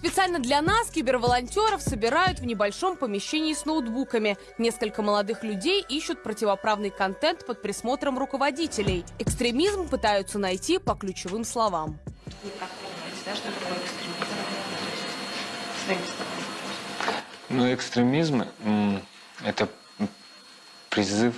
Специально для нас киберволонтеров собирают в небольшом помещении с ноутбуками. Несколько молодых людей ищут противоправный контент под присмотром руководителей. Экстремизм пытаются найти по ключевым словам. Ну, экстремизм это призыв